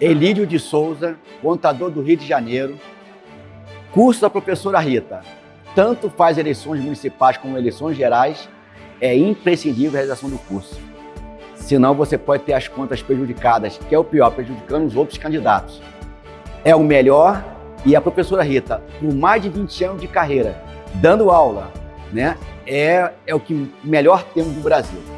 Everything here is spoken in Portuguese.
Elídio de Souza, contador do Rio de Janeiro. Curso da professora Rita. Tanto faz eleições municipais como eleições gerais, é imprescindível a realização do curso. Senão você pode ter as contas prejudicadas, que é o pior, prejudicando os outros candidatos. É o melhor e a professora Rita, por mais de 20 anos de carreira, dando aula, né, é, é o que melhor temos no Brasil.